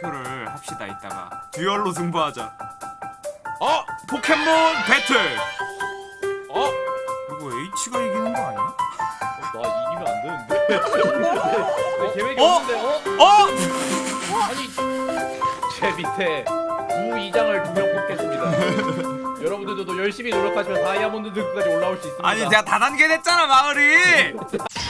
투표를 합시다 이따가 듀얼로 승부하자 어? 포켓몬 배틀 어? 이거 H가 이기는 거 아니야? 나 이기면 안 되는데. 내 계획이 어? 없는데 어? 어? 아니 제 밑에 우이장을 두 명 뽑겠습니다. 여러분들도 열심히 노력하시면 다이아몬드 등까지 올라올 수 있습니다. 아니 내가 다단계 됐잖아 마을이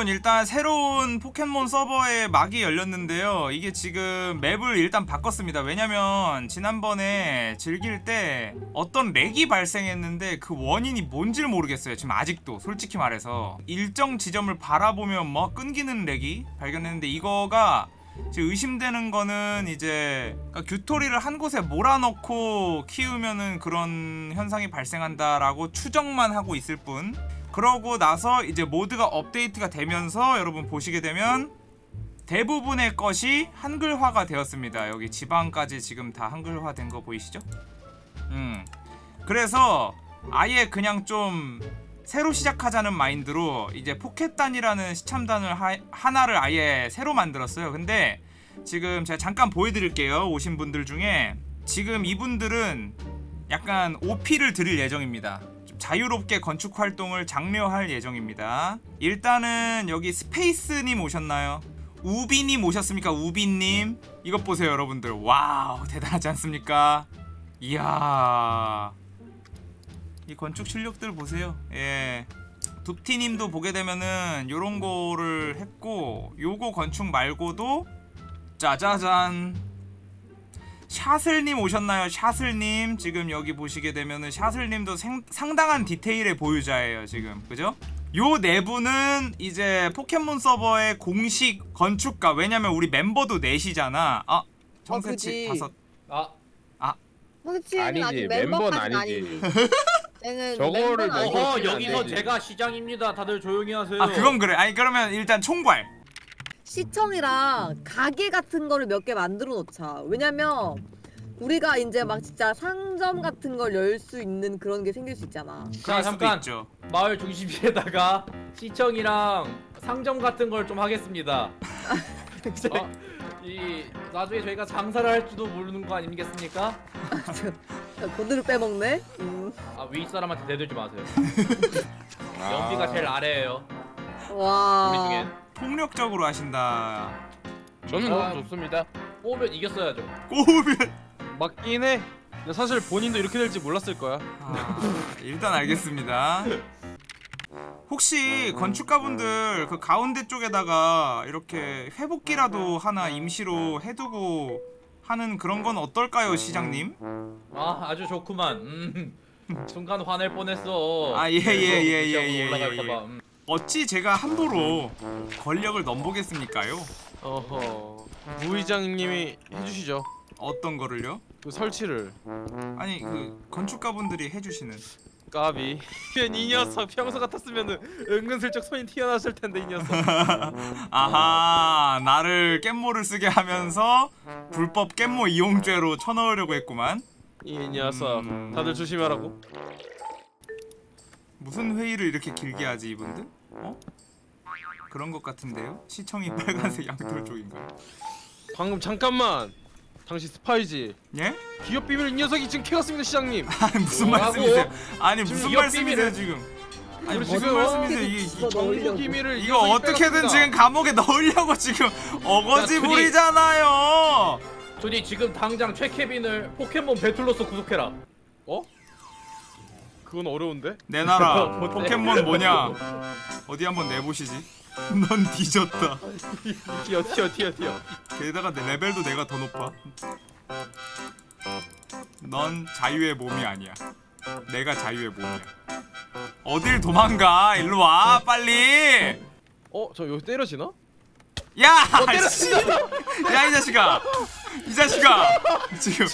여러분 일단 새로운 포켓몬 서버에 막이 열렸는데요. 이게 지금 맵을 일단 바꿨습니다. 왜냐면 지난번에 즐길 때 어떤 렉이 발생했는데 그 원인이 뭔지를 모르겠어요. 지금 아직도 솔직히 말해서. 일정 지점을 바라보면 뭐 끊기는 렉이 발견했는데 이거가 지금 의심되는 거는 이제 그러니까 규토리를 한 곳에 몰아넣고 키우면은 그런 현상이 발생한다라고 추정만 하고 있을 뿐 그러고 나서 이제 mod가 업데이트가 되면서 여러분 보시게 되면 대부분의 것이 한글화가 되었습니다 여기 지방까지 지금 다 한글화 된 거 보이시죠? 음 그래서 아예 그냥 좀 새로 시작하자는 마인드로 이제 포켓단이라는 시참단을 하, 하나를 아예 새로 만들었어요. 근데 지금 제가 잠깐 보여드릴게요. 오신 분들 중에 지금 이분들은 약간 OP를 드릴 예정입니다. 좀 자유롭게 건축 활동을 장려할 예정입니다. 일단은 여기 스페이스님 오셨나요? 우비님 오셨습니까? 우비님 이것 보세요 여러분들 와우 대단하지 않습니까? 이야 이 건축 실력들 보세요. 예. 둡티님도 보게 되면은 요런 거를 했고 요거 건축 말고도 짜자잔 샤슬님 오셨나요? 샤슬님 지금 여기 보시게 되면은 샤슬님도 생, 상당한 디테일의 보유자예요 지금 그죠? 요 내부는 이제 포켓몬 서버의 공식 건축가 왜냐면 우리 멤버도 넷이잖아 아 정세치 그지. 다섯 아 황치는 아니지, 아직 멤버는 아니지. 저거를. 먹어. 안 여기서 되지. 제가 시장입니다. 다들 조용히 하세요. 아 그건 그래 아니 그러면 일단 총괄 시청이랑 가게 같은 거를 몇 개 만들어 놓자. 왜냐면 우리가 이제 막 진짜 상점 같은 걸 열 수 있는 그런 게 생길 수 있잖아. 수도 잠깐. 있죠 마을 중심지에다가 시청이랑 상점 같은 걸 좀 하겠습니다. 어, 이 나중에 저희가 장사를 할지도 모르는 거 아니겠습니까? 고드를 빼먹네. 음. 아 윗사람한테 대들지 마세요. 연비가 제일 아래예요. 와. 우리 중엔 폭력적으로 하신다 저는 아. 너무 좋습니다. 뽑으면 이겼어야죠. 꼬우면 맞긴 해. 근데 사실 본인도 이렇게 될지 몰랐을 거야. 아, 일단 알겠습니다. 혹시 건축가분들 그 가운데 쪽에다가 이렇게 회복기라도 하나 임시로 해두고 하는 그런 건 어떨까요, 시장님? 아 아주 좋구만. 음, 순간 화낼 뻔했어. 아, 예, 예, 예, 예, 예, 올라갈까봐. 예, 예. 음. 어찌 제가 함부로 권력을 넘보겠습니까요? 어허. 무의장님이 해주시죠. 어떤 거를요? 그 설치를. 아니 그 건축가분들이 해주시는 까비. 이 녀석 평소 같았으면은 은근슬쩍 손이 튀어나왔을 텐데 이 녀석. 아하 나를 깻모를 쓰게 하면서 불법 깻모 이용죄로 쳐넣으려고 했구만 이 녀석. 음. 다들 조심하라고. 무슨 회의를 이렇게 길게 하지 이분들? 어? 그런 것 같은데요? 시청이 빨간색 양털 쪽인가요? 방금 잠깐만. 당신 스파이지. 예? 기업 비밀 이 녀석이 지금 캐갔습니다 시장님. 아니 무슨? 말씀이세요? 아니 무슨 말씀이세요 지금? 아니 무슨 말씀이세요? 이게. 정보 기밀을 이 이거 어떻게든 빼갔습니다. 지금 감옥에 넣으려고 지금 어거지 야, 둘이- 부리잖아요. 조니 지금 당장 최케빈을 포켓몬 배틀로서 구속해라. 어? 그건 어려운데? 내놔라. 뭔데? 포켓몬 뭐냐? 어디 한번 내보시지. 넌 뒤졌다. 튀어 튀어 튀어 튀어. 게다가 내 레벨도 내가 더 높아. 넌 자유의 몸이 아니야. 내가 자유의 몸이야. 어딜 도망가? 일로 와, 빨리. 어? 저 여기 때려지나? 야, 씨. 야, 이 자식아. 이 자식아. 지금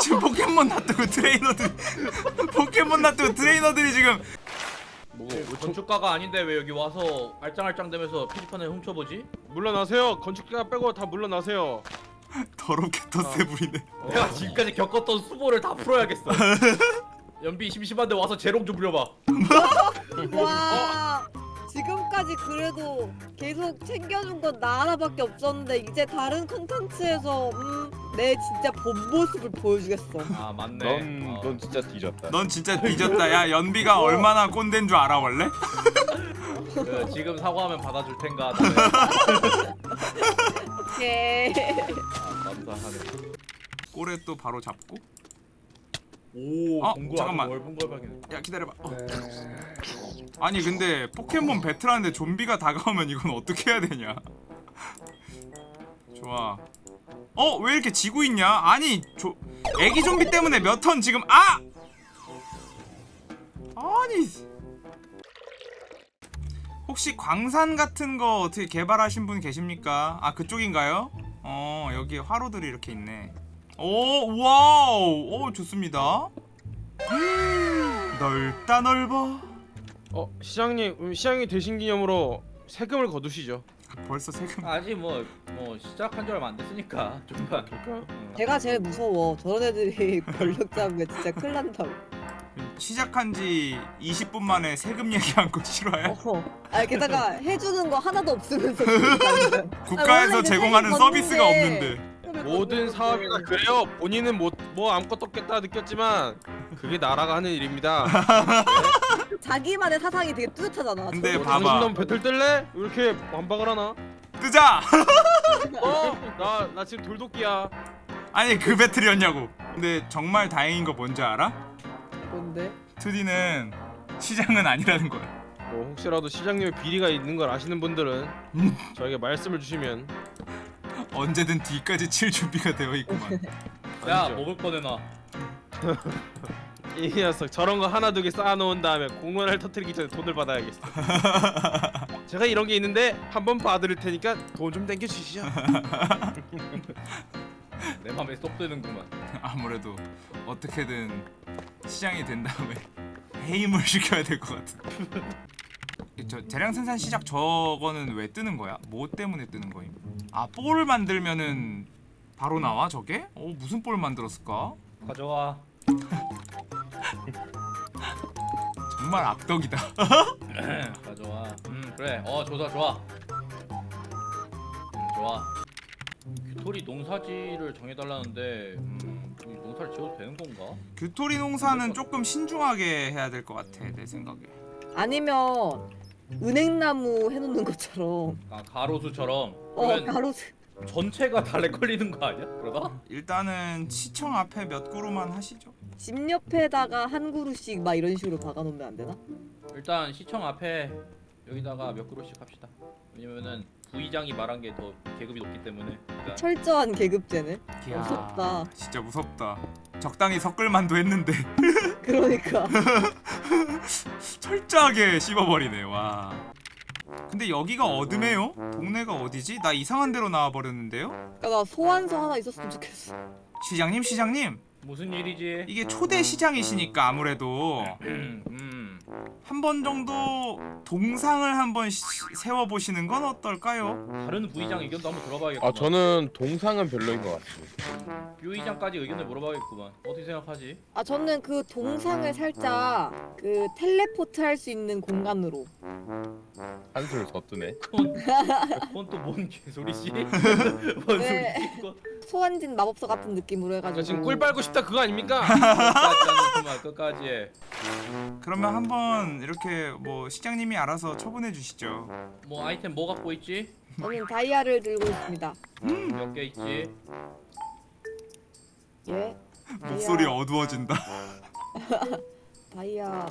지금 포켓몬 놔두고 트레이너들 포켓몬 놔두고 트레이너들이 지금 뭐, 저, 건축가가 아닌데 왜 여기 와서 알짱알짱 대면서 표지판을 훔쳐보지? 물러나세요. 건축가 빼고 다 물러나세요. 더럽게 덧세 부리네. 내가 지금까지 겪었던 수보를 다 풀어야겠어. 연비 심심한데 와서 재롱 좀 부려봐. 와. 지금까지 그래도 계속 챙겨준 건 나 하나밖에 없었는데 이제 다른 콘텐츠에서 음, 내 진짜 본 모습을 보여주겠어. 아 맞네. 넌, 어. 넌 진짜 뒤졌다. 넌 진짜 뒤졌다. 야 연비가 얼마나 꼰대인 줄 알아 원래? 그, 지금 사과하면 받아줄 텐가. 오케이. 아, 감사하네. 꼬레 또 바로 잡고. 오, 어, 어, 잠깐만. 넓은 걸 발견. 야 기다려봐. 어. 아니 근데 포켓몬 배틀하는데 좀비가 다가오면 이건 어떻게 해야 되냐? 좋아. 어 왜 이렇게 지고 있냐? 아니 조 애기 좀비 때문에 몇 턴 지금 아! 아니 혹시 광산 같은 거 어떻게 개발하신 분 계십니까? 아 그쪽인가요? 어 여기 화로들이 이렇게 있네. 오 와우 오 좋습니다. 넓다 넓어. 어 시장님 음, 시장이 되신 기념으로 세금을 거두시죠. 벌써 세금. 아직 뭐 뭐 시작한 지 얼마 안 됐으니까 좀만. 제가 제일 무서워. 저런 애들이 권력 잡으면 진짜 큰일 난다고. 시작한 지 20분 만에 세금 얘기한 거 싫어요? 어. 아 게다가 해주는 거 하나도 없으면서. 국가에서 원래 제공하는 서비스가 없는데. 모든 사업이나 그래요. 본인은 뭐, 뭐 아무것도 없겠다 느꼈지만 그게 나라가 하는 일입니다. 자기만의 사상이 되게 뚜렷하잖아. 근데. 봐봐. 당신 넌 배틀 뜰래? 왜 이렇게 완박을 하나? 뜨자. 어? 나, 나 지금 돌도끼야. 아니 그 배틀이었냐고. 근데 정말 다행인 거 뭔지 알아? 뭔데? 2D는 시장은 아니라는 거야. 뭐 혹시라도 시장님의 비리가 있는 걸 아시는 분들은 음. 저에게 말씀을 주시면 언제든 뒤까지 칠 준비가 되어 있구만. 야. 먹을 거 내놔. 이 녀석 저런 거 하나 두 개 쌓아놓은 다음에 공원을 터뜨리기 전에 돈을 받아야겠어. 제가 이런 게 있는데 한번 봐드릴 테니까 돈 좀 땡겨 주시죠. 내 맘에 쏙 드는구만. 아무래도 어떻게든 시장이 된 다음에 해임을 시켜야 될 것 같은데. 저 대량 생산 시작 저거는 왜 뜨는 거야? 뭐 때문에 뜨는 거임? 아 볼을 만들면은 바로 나와 저게? 어 무슨 볼 만들었을까? 가져와. 정말 악덕이다. 가져와. 음 그래. 어 좋다 좋아. 음 좋아. 규토리 농사지를 정해달라는데 음, 이 농사를 지어도 되는 건가? 규토리 농사는 조금 신중하게 해야 될 것 같아 내 생각에. 아니면 은행나무 해놓는 것처럼. 아 가로수처럼. 어 그러면 가로수. 전체가 달래 걸리는 거 아니야? 그러다? 일단은 시청 앞에 몇 그루만 하시죠. 집 옆에다가 한 그루씩 막 이런 식으로 박아놓으면 안 되나? 일단 시청 앞에 여기다가 몇 그루씩 합시다. 왜냐면은 부의장이 말한 게 더 계급이 높기 때문에. 일단 철저한 계급제네. 이야, 무섭다. 진짜 무섭다. 적당히 섞을 만도 했는데 그러니까. 철저하게 씹어버리네 와. 근데 여기가 어둠해요? 동네가 어디지? 나 이상한 데로 나와 버렸는데요? 그러니까 나 소환서 하나 있었으면 좋겠어. 시장님 시장님 무슨 일이지? 이게 초대 시장이시니까 아무래도 음, 음. 한 번 정도 동상을 한번 세워 보시는 건 어떨까요? 다른 부의장 의견도 한번 들어봐야겠구만. 아 저는 동상은 별로인 것 같습니다. 부의장까지 의견을 물어봐야겠구만. 어떻게 생각하지? 아 저는 그 동상을 살짝 그 텔레포트 할 수 있는 공간으로. 한술 더 뜨네. 그건 그건 또 뭔 개소리지? 뭔 네. 소리지? 소환진 마법사 같은 느낌으로 해가지고. 그러니까 지금 꿀 빨고 싶다 그거 아닙니까? 끝까지 하는구만 끝까지 해. 그러면 한번 이렇게 뭐 시장님이 알아서 처분해 주시죠. 뭐 아이템 뭐 갖고 있지? 저는 다이아를 들고 있습니다. 몇 개 있지? 예. 목소리 어두워진다. 다이아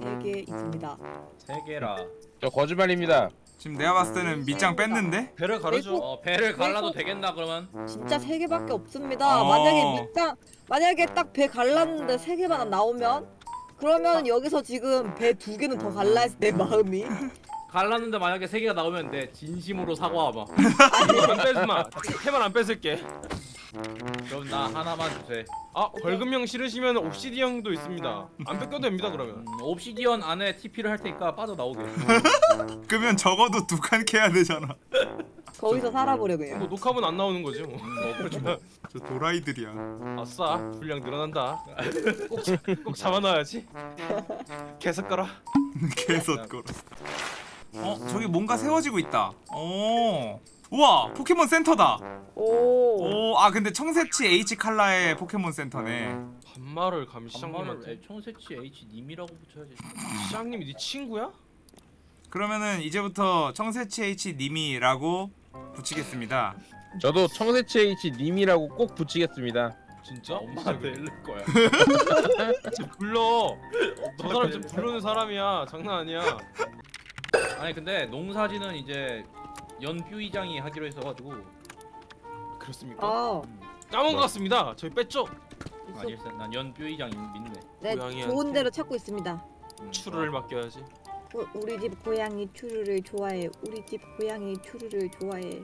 세개 있습니다. 세 개라. 저 거짓말입니다. 지금 내가 봤을 때는 밑장 뺐는데? 배를 가르죠. 어 배를 갈라도 왜 되겠나 그러면? 진짜 세 개밖에 없습니다. 어. 만약에 밑장 만약에 딱 배 갈랐는데 세 개만 나오면 그러면 여기서 지금 배 두 개는 더 갈라 했을 내 마음이 갈랐는데 만약에 세 개가 나오면 내 진심으로 사과하마. 안 빼지 마. 태만 안 뺏을게. 그럼 나 하나만 주세요. 아 벌금형 싫으시면 옵시디언도 있습니다. 안 뺏겨도 됩니다 그러면. 음, 옵시디언 안에 TP를 할 테니까 빠져 나오게. 그러면 적어도 두 칸 캐야 되잖아. 거기서 살아보려 뭐 그냥. 녹화면 안 나오는 거지 뭐. 뭐 그렇지 뭐. 저 도라이들이야. 아싸 분량 늘어난다. 꼭, 잡- 꼭 잡아놔야지. 계속 걸어. 개섰거로. 어 저기 뭔가 세워지고 있다 오 우와 포켓몬 센터다 오. 오 아 근데 청새치 H 칼라의 포켓몬 센터네 반말을 감히 시장님을 시장님한테 청새치 H 님이라고 붙여야지. 시장님이 네 친구야? 그러면은 이제부터 청새치 H 님이라고 붙이겠습니다 저도 청새치 H 님이라고 꼭 붙이겠습니다. 진짜? 엄마한테 일를 거야. 지금 불러. 저 사람 지금 부르는 사람이야. 장난 아니야. 아니 근데 농사지는 이제 연뷰이장이 하기로 했어가지고 그렇습니까? 아. 까먹은 것 같습니다. 저희 뺐죠? 아닐세. 난 연뷰이장 믿네. 네, 고양이한테. 좋은 대로 찾고 있습니다. 음, 추루를 맡겨야지. 우, 우리 집 고양이 추루를 좋아해. 우리 집 고양이 추루를 좋아해.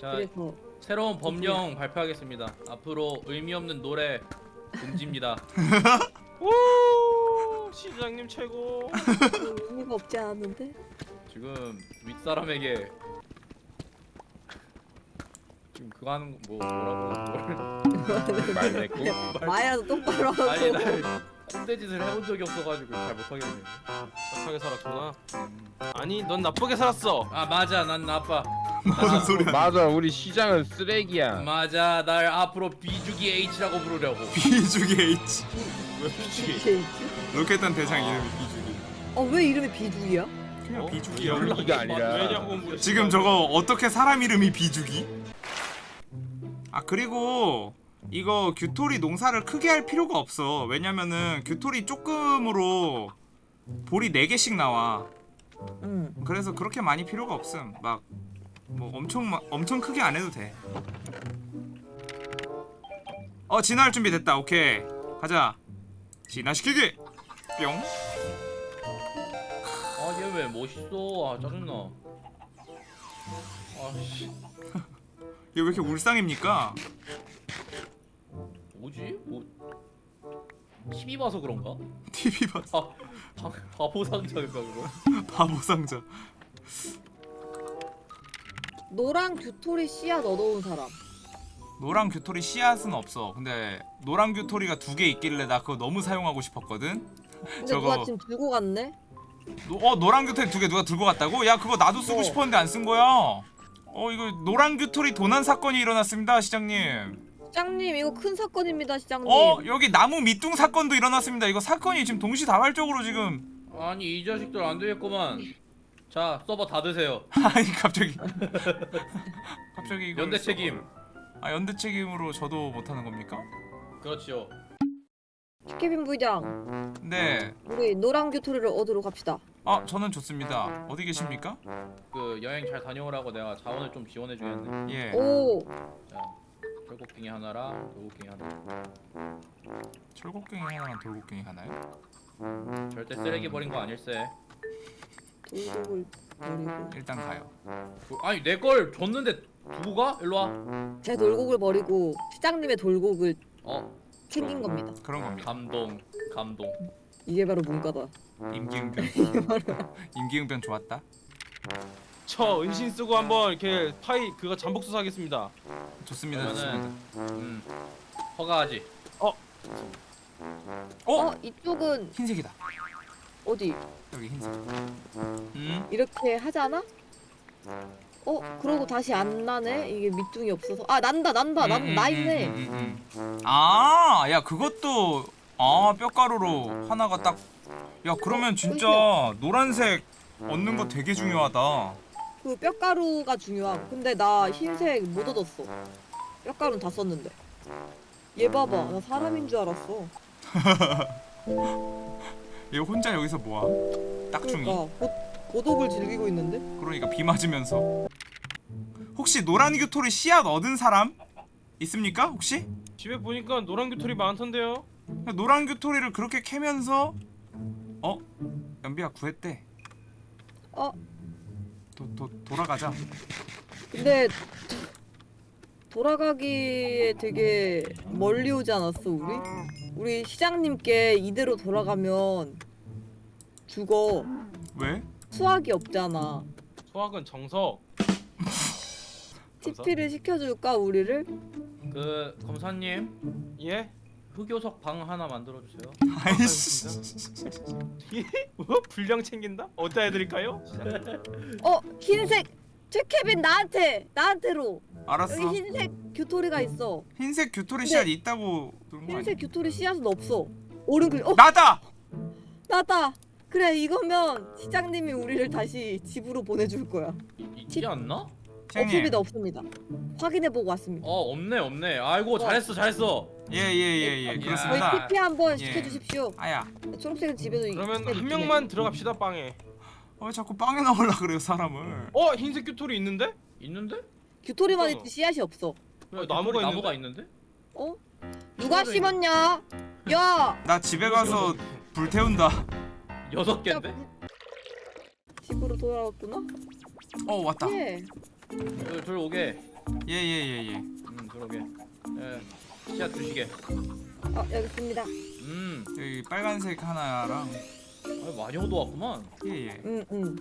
자 그래서 새로운 법령 발표하겠습니다. 앞으로 의미 없는 노래 금지입니다. 오 시장님 최고. 의미가 없지 않은데? 지금 윗사람에게 지금 그거 하는 거 뭐 뭐라고 뭘말 맺고. 말이라도 똑바로 하고. 아니 나 꼰대짓을 해본 적이 없어가지고 잘 못하겠네. 착하게 살았구나. 아니 넌 나쁘게 살았어. 아 맞아 난 나빠. 무슨 소리야 맞아, 우리 시장은 쓰레기야. 맞아 날 앞으로 비주기 H라고 부르려고. 비주기 H 왜 비치게? 이렇게. 로켓단 대장 이름이 비주기 어, 왜 이름이 비둘기야? 그냥 어? 비주기야 연기가 아니라. 지금 저거 어떻게 사람 이름이 비주기? 아 그리고 이거 규토리 농사를 크게 할 필요가 없어 왜냐면은 규토리 조금으로 볼이 4개씩 나와 응. 그래서 그렇게 많이 필요가 없음 막 뭐 엄청 마, 엄청 크게 안 해도 돼. 어 진화할 준비 됐다. 오케이 가자. 진화시키기. 뿅. 아얘 왜 멋있어? 아 짜증나. 아씨 얘 왜 이렇게 울상입니까? 뭐지? 뭐 TV 봐서 그런가? TV 봤어. 아 바, 바 보 상자인가 그거? 바보 상자. 노랑 규토리 씨앗 얻어온 사람. 노랑 규토리 씨앗은 없어. 근데 노랑 규토리가 두 개 있길래 나 그거 너무 사용하고 싶었거든. 근데 저거- 누가 지금 들고 갔네? 노, 어 노랑 규토리 두 개 누가 들고 갔다고? 야 그거 나도 쓰고 어. 싶었는데 안 쓴 거야. 어 이거 노랑 규토리 도난 사건이 일어났습니다 시장님. 시장님 이거 큰 사건입니다 시장님. 어 여기 나무 밑둥 사건도 일어났습니다. 이거 사건이 지금 동시다발적으로 지금 아니 이 자식들 안 되겠구만. 자 서버 다 드세요. 아니 갑자기 갑자기 연대. 책임. 아 연대 책임으로 저도 못하는 겁니까? 그렇지요. 케빈 부의장 네. 우리 노랑 규토리를 얻으러 갑시다. 아 저는 좋습니다. 어디 계십니까? 그 여행 잘 다녀오라고 내가 자원을 좀 지원해 주겠네. 예. 오자 철곡갱이 하나랑 돌곡갱이 하나. 철곡갱이 하나랑 돌곡갱이 하나요? 절대 쓰레기 버린 거 아닐세. 돌곡을 버리고 일단 가요. 그- 아니 내 걸 줬는데 두고 가? 일로 와. 제 돌곡을 버리고 시장님의 돌곡을 어 챙긴 겁니다. 그런 겁니다. 감동 감동. 이게 바로 문과다. 임기응변. 임기응변 좋았다. 저 은신 쓰고 한번 이렇게 파이 그거 잠복 수사하겠습니다. 좋습니다. 좋습니다. 음 허가하지. 어? 어 이쪽은 흰색이다. 어디 여기 흰색. 음? 이렇게 하잖아? 어 그러고 다시 안 나네 이게 밑둥이 없어서 아 난다 난다 난 음, 음, 나 음, 있네. 음, 음, 음. 아, 야 그것도 아 뼈가루로 하나가 딱. 야 그러면 진짜 노란색 얻는 거 되게 중요하다. 그 뼈가루가 중요함. 근데 나 흰색 못 얻었어. 뼈가루는 다 썼는데. 얘 봐봐 나 사람인 줄 알았어. 얘 혼자 여기서 뭐야? 딱중이. 그러니까 고, 고독을 즐기고 있는데? 그러니까 비 맞으면서. 혹시 노란 규토리 씨앗 얻은 사람 있습니까? 혹시? 집에 보니까 노란 규토리 많던데요. 노란 규토리를 그렇게 캐면서 어? 연비야 구했대. 어 도, 도, 돌아가자. 근데 돌아가기에 되게 멀리 오지 않았어 우리? 우리 시장님께 이대로 돌아가면 죽어. 왜? 수학이 없잖아. 소학은 정석. TP를 시켜줄까 우리를? 그 검사님 예? 흑요석 방 하나 만들어 주세요. 아이씨 뭐? 분량 챙긴다? 어디다 해드릴까요? 어 흰색 최케빈 나한테 나한테로 알았어 여기 흰색 규토리가 있어 흰색 규토리 씨앗 있다고? 흰색 규토리 씨앗은 없어 오른 클릭 어 나다! 나다 그래 이거면 시장님이 우리를 다시 집으로 보내줄 거야 이- 있지 않나? 없습니다 없습니다 확인해보고 왔습니다 어 없네 없네. 아이고 잘했어 잘했어. 예예예예 저희 저희 그렇습니다 TP 한번 예. 시켜주십시오 아야 초록색은 집에도 그러면 한 명만 들어갑시다 빵에 어 자꾸 빵에 넣으려 그래요 사람을 어 흰색 규토리 있는데? 있는데? 해. 규토리만 어. 있지 씨앗이 없어 그래, 어, 나무가 나무가 있는데? 어? 누가 심었냐? 야! 나 집에 가서 불 태운다 여섯 야, 개인데? 불- 집으로 돌아왔구나? 어 왔다 예 둘, 둘 오게. 예예예예 음 들어오게. 예. 씨앗 주시게. 아 여기 있습니다 음. 여기 빨간색 하나랑 아, 많이 얻어왔구만. 예예 응응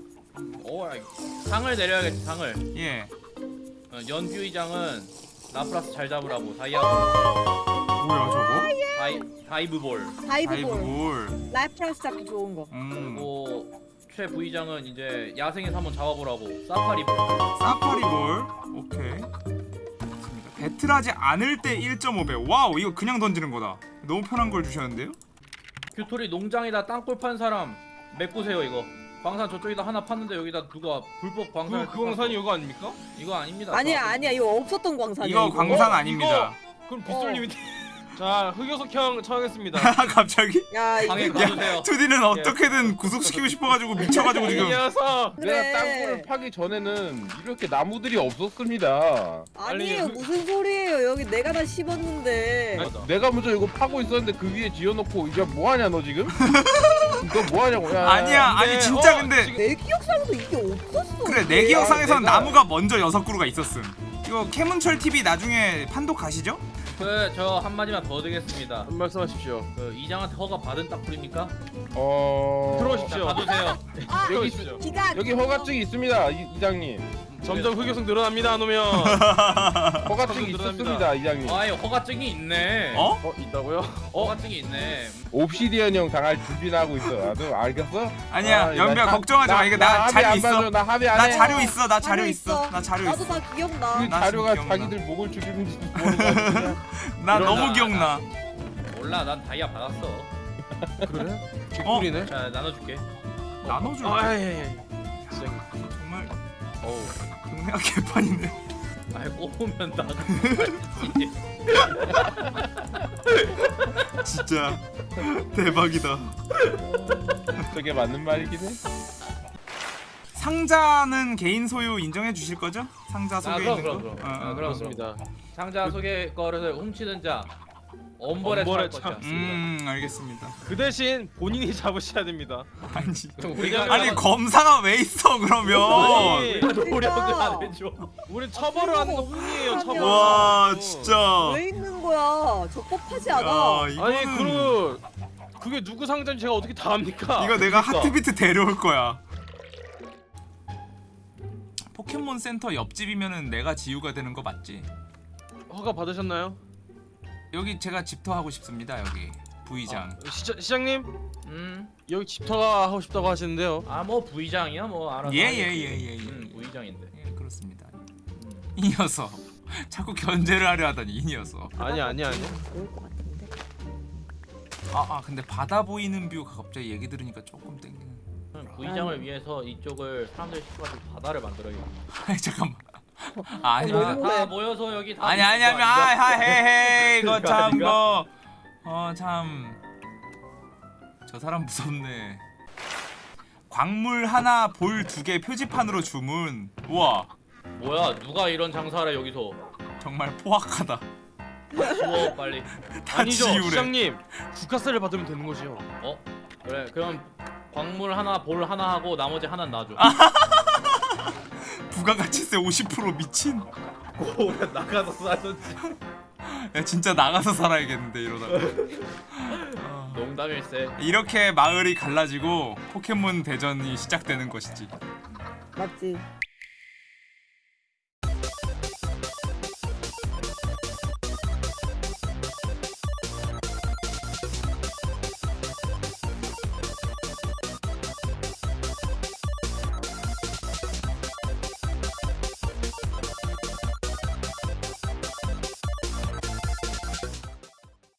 어, 아이, 상을 내려야겠지 상을. 예. 어, 연 부의장은 라플라스 잘 잡으라고 다이아 뭐야 저거? 다이 다이브 볼. 다이브볼. 다이브볼. 라플라스 잡기 좋은 거. 음. 그리고 최 부의장은 이제 야생에서 한번 잡아보라고. 사파리 볼. 사파리볼? 오케이. 좋습니다. 배틀하지 않을 때 1.5배. 와우 이거 그냥 던지는 거다. 너무 편한 걸 주셨는데요? 규토리 농장에다 땅굴 판 사람 메꾸세요 이거. 광산 저쪽에다 하나 팠는데 여기다 누가 불법 광산 그, 그 광산이 이거 아닙니까? 이거 아닙니다. 아니야 저- 아니야. 이거 없었던 광산이야 이거 이거. 광산 어, 아닙니다. 그럼 빗솔님이 자 흑요석 형 청하겠습니다 갑자기? 야 방에 이거 가주세요. 2D는 어떻게든 구속시키고 싶어가지고 미쳐가지고 이 지금 녀석 그래. 내가 땅굴을 파기 전에는 이렇게 나무들이 없었습니다. 아니에요 빨리 무슨 소리예요 여기 내가 다 심었는데 맞아. 내가 먼저 이거 파고 있었는데 그 위에 지어놓고 이제 뭐하냐 너 지금? 너 뭐하냐고? 야, 아니야 근데, 아니 진짜 어, 근데 지금- 내 기억상에도 이게 없었어 그래 내. 기억상에선 내가- 나무가 먼저 여섯 그루가 있었음 이거 캐문철 TV 나중에 판독 가시죠? 그 저 한마디만 더 드리겠습니다. 한 말씀하십시오 그 이장한테 허가 받은 땅굴입니까? 어. 들어오십시오. 자, 봐주세요. 아 여기 기가 여기 허가증이 있습니다, 이, 이장님. 점점 흑요석 늘어납니다 놓으면 허가증이. 있었습니다, 이장님. 아이 허가증이 있네. 어? 어 있다고요? 허가증이 있네. 옵시디언 형 당할 준비나 하고 있어. 나도 알겠어? 아니야 아, 연비야 나- 걱정하지 마 이거 나 합의 자료 안 있어 봐줘, 나 합의 안나 해. 자료 있어 나 자료 있어 있어. 나 자료 나도 있어 다 기억나 그나 자료가 기억나. 자기들 목을 죽이는지 모르겠어. 나 너무 기억나 몰라 난 다이아 받았어. 그래? 어? 개꿀이네 자 나눠줄게. 나눠줄 아예 정말 어우. 동네가 개판이네 아이 꼬우면 나. 진짜 대박이다 저게 맞는 말이긴 해. 상자는 개인 소유 인정해 주실 거죠? 상자 속에 아, 그럼, 있는 그럼, 거? 그럼. 어, 아, 어, 그럼. 그렇습니다 상자 속의 거를 훔치는 자 엄벌에 처할 것이야. 음 알겠습니다 그 대신 본인이 잡으셔야 됩니다 아니 그럼 아니 검사가 왜 있어 그러면 아니 노력을. 안 해줘. 우리 처벌을 하는 거 뿐이에요 처벌 와 진짜 왜 있는 거야 적법하지 않아 야 이거는 아니 그 그게 누구 상자인지 제가 어떻게 다 압니까? 이거 내가 그러니까. 하트비트 데려올 거야 포켓몬 센터 옆집이면은 내가 지우가 되는 거 맞지? 허가 받으셨나요? 여기 제가 집터 하고 싶습니다 여기 부의장 시장, 시장님 음. 여기 집터가 하고 싶다고 하시는데요 아 뭐 부의장이야 뭐 알아서. 예, 하겠지. 예, 예, 예, 예. 음, 부의장인데. 예 그렇습니다 음. 이 녀석 자꾸 견제를 하려 하더니 이 녀석 아니 아니 아니 같은데 아, 아 근데 바다 보이는 뷰가 갑자기 얘기 들으니까 조금 땡기는 부의장을 위해서 이쪽을 사람들 시켜가지고 바다를 만들어요. 아니 잠깐만 아, 아니 어, 아, 다 모여서 여기 다. 아니 아니 아니 이거 아 헤헤 이거 이거 참 아닌가? 뭐어 참. 저 사람 무섭네. 광물 하나 볼 두 개 표지판으로 주문. 우와. 뭐야 누가 이런 장사를 여기서? 정말 포악하다. 지워 빨리. 다 아니죠 지우래. 시장님. 국가세를 받으면 되는 거죠 어? 그래 그럼 광물 하나 볼 하나 하고 나머지 하나 놔줘. 부가가치세 50% 미친 오래 나가서 살던지. 야 진짜 나가서 살아야겠는데 이러다가 어, 농담일세. 이렇게 마을이 갈라지고 포켓몬 대전이 시작되는 것이지 맞지